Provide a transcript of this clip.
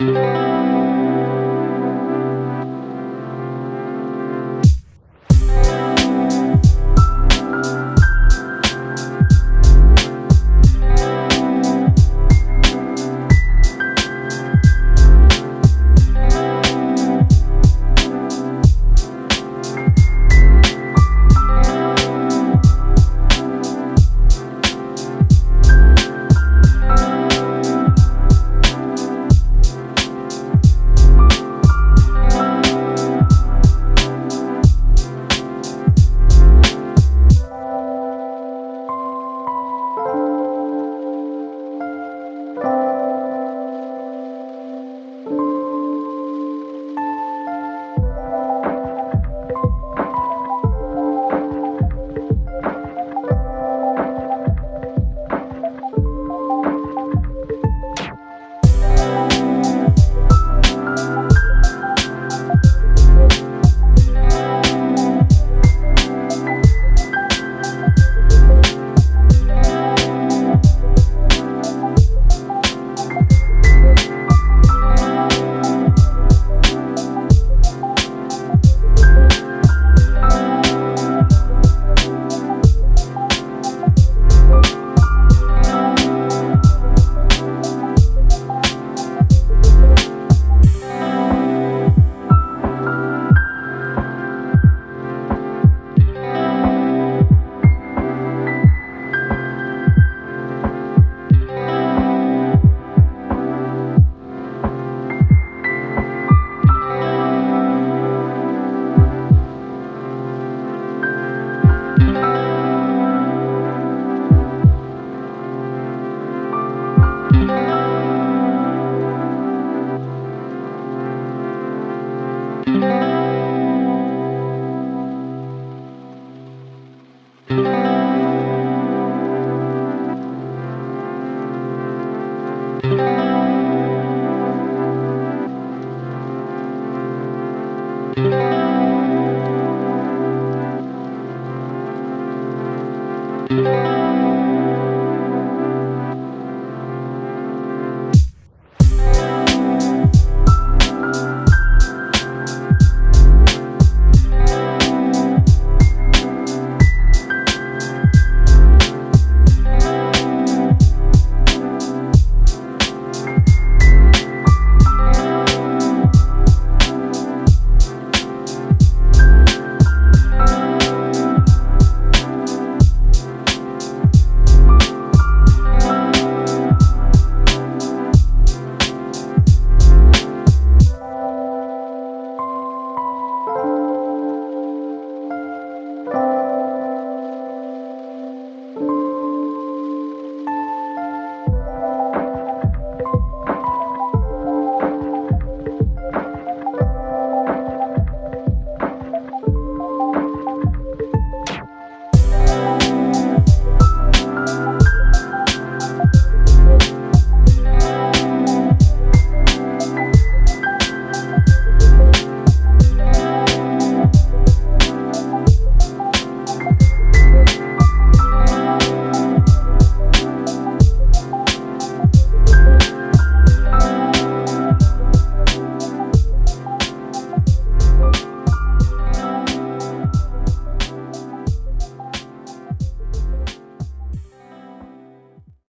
Música